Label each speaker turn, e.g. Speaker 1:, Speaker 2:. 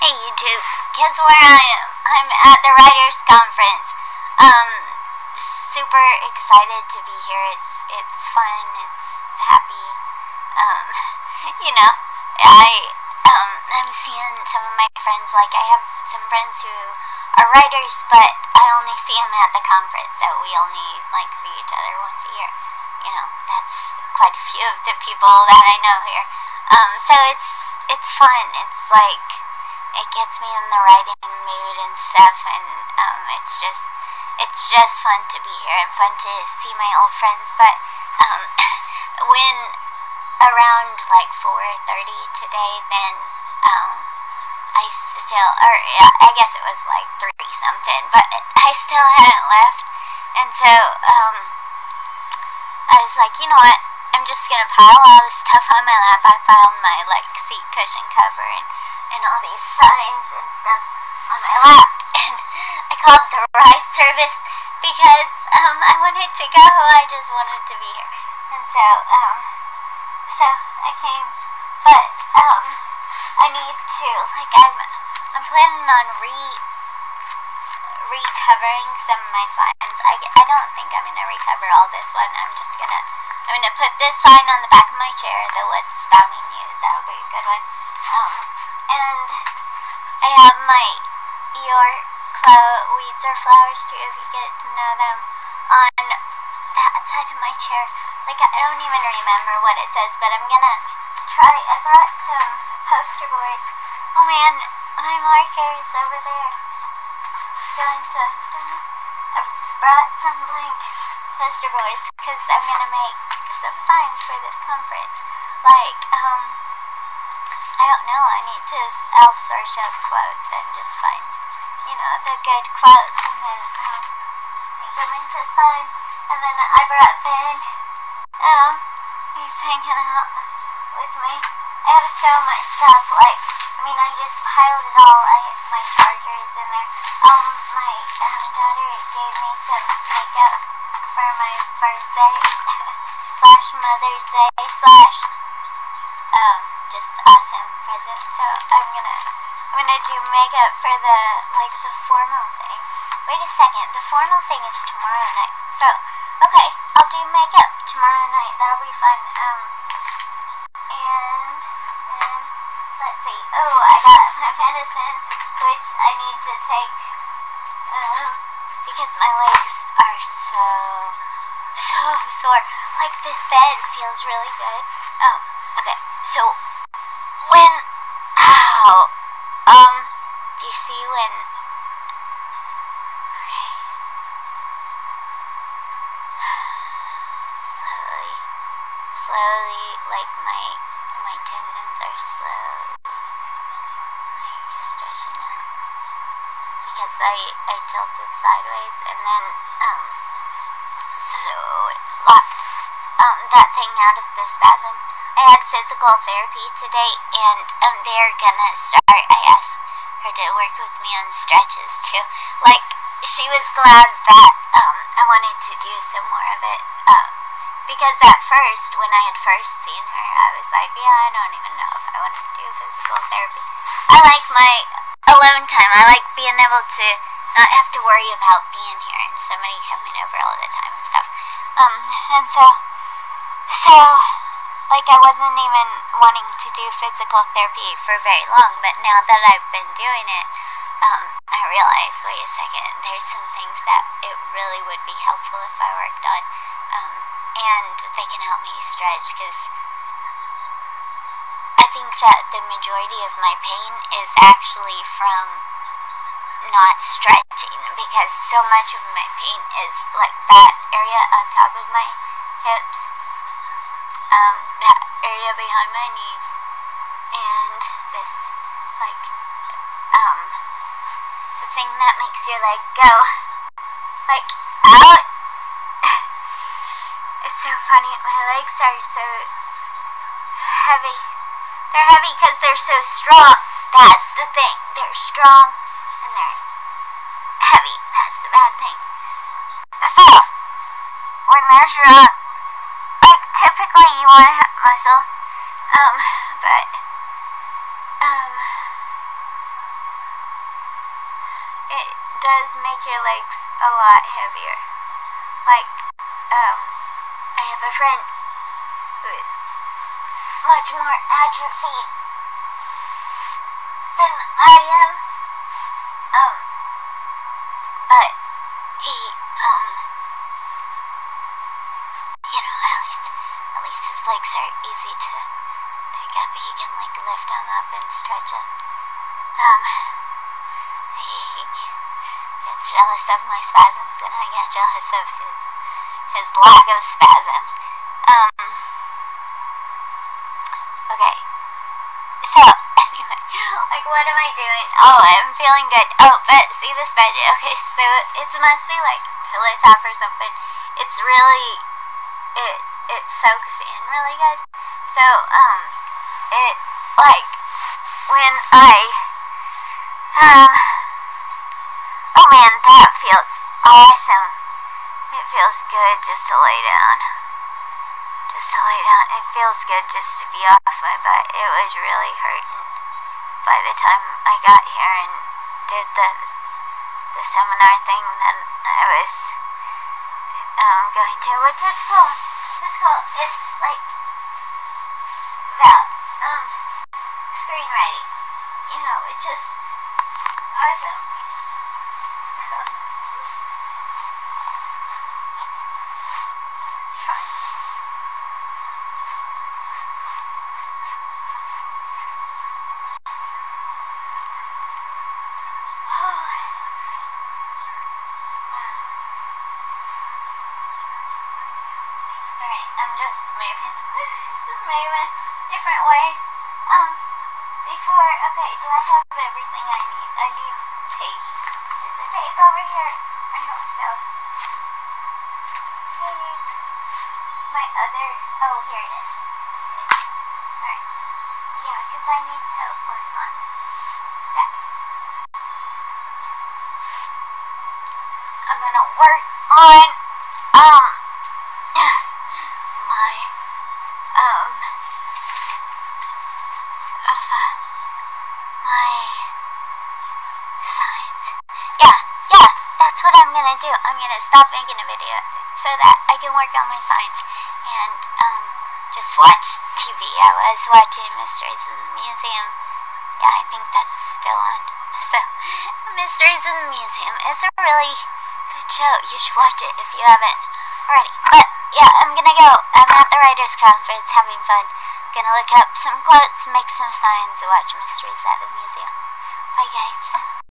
Speaker 1: Hey YouTube, guess where I am? I'm at the Writers Conference. Um, super excited to be here. It's it's fun. It's happy. Um, you know, I um I'm seeing some of my friends. Like I have some friends who are writers, but I only see them at the conference. So we only like see each other once a year. You know, that's quite a few of the people that I know here. Um, so it's it's fun. It's like it gets me in the writing mood and stuff, and um, it's just it's just fun to be here and fun to see my old friends. But um, when around like 4:30 today, then um, I still, or yeah, I guess it was like three something, but I still hadn't left, and so um, I was like, you know what? I'm just gonna pile all this stuff on my lap. I piled my like seat cushion cover and, and all these signs and stuff on my lap. And I called the ride service because um I wanted to go. I just wanted to be here. And so um so I came. But um I need to like I'm I'm planning on re recovering some of my signs. I, I don't think I'm gonna recover all this one. I'm just gonna I'm gonna put this sign on the back of my chair, the what's stopping you. That'll be a good one. Um, have my your weeds or flowers too, if you get to know them, on that side of my chair. Like I don't even remember what it says, but I'm gonna try. I brought some poster boards. Oh man, my marker is over there. Dun dun dun. I brought some blank poster boards because I'm gonna make some signs for this conference. Like, um, I don't know. I need to. I'll search up quotes and just find, you know, the good quotes and then um, make them into signs. And then I brought Ben. Um, he's hanging out with me. I have so much stuff. Like, I mean, I just piled it all. I my charger is in there. Um, my um, daughter gave me some makeup for my birthday slash Mother's Day slash um just awesome present. So I'm gonna I'm gonna do makeup for the like the formal thing. Wait a second, the formal thing is tomorrow night. So okay, I'll do makeup tomorrow night. That'll be fun. Um and then let's see. Oh, I got my medicine, which I need to take. Um, because my legs are so so sore. Like this bed feels really good. Oh, okay. So when ow um do you see when okay slowly slowly like my my tendons are slowly like stretching out because I I tilted sideways and then um so it locked um that thing out of the spasm. I had physical therapy today and um they're gonna start I her to work with me on stretches too. Like she was glad that um I wanted to do some more of it. Um because at first when I had first seen her I was like, yeah, I don't even know if I want to do physical therapy. I like my alone time. I like being able to not have to worry about being here and somebody coming over all the time and stuff. Um, and so, so, like I wasn't even wanting to do physical therapy for very long, but now that I've been doing it, um, I realized, wait a second, there's some things that it really would be helpful if I worked on, um, and they can help me stretch because I think that the majority of my pain is actually from not stretching because so much of my pain is like that area on top of my hips, um, that area behind my knees, and this like um the thing that makes your leg go like out. it's so funny. My legs are so heavy. They're heavy because they're so strong. That's the thing. They're strong and they're heavy. That's the bad thing. So, when they're strong, why I hurt myself. Um, but, um, it does make your legs a lot heavier. Like, um, I have a friend who is much more atrophied than I am. Um, he, gets jealous of my spasms, and I get jealous of his his lack of spasms. Um, okay. So, anyway, like, what am I doing? Oh, I'm feeling good. Oh, but see this bed? Okay, so it must be like pillow top or something. It's really, it it soaks in really good. So, um, it like when I, oh man, that feels awesome. It feels good just to lay down. Just to lay down. It feels good just to be off my butt. It was really hurting by the time I got here and did the the seminar thing that I was um, going to, which is cool. It's cool. It's like about um screenwriting. You know, it just awesome. Alright, I'm just moving. just moving different ways. Um, before, okay, do I have everything I need? I need tape. Is the tape over here? I hope so. Okay. My other, oh, here it is. Alright. Yeah, because I need to work on that. I'm gonna work on, um, my, um, uh, my signs. Yeah, yeah, that's what I'm gonna do. I'm gonna stop making a video so that I can work on my signs and, um, just watch TV. I was watching Mysteries in the Museum. Yeah, I think that's still on. So, Mysteries in the Museum. It's a really show. You should watch it if you haven't already. But yeah, I'm gonna go. I'm at the writers' conference having fun. Gonna look up some quotes, make some signs, watch mysteries at the museum. Bye guys.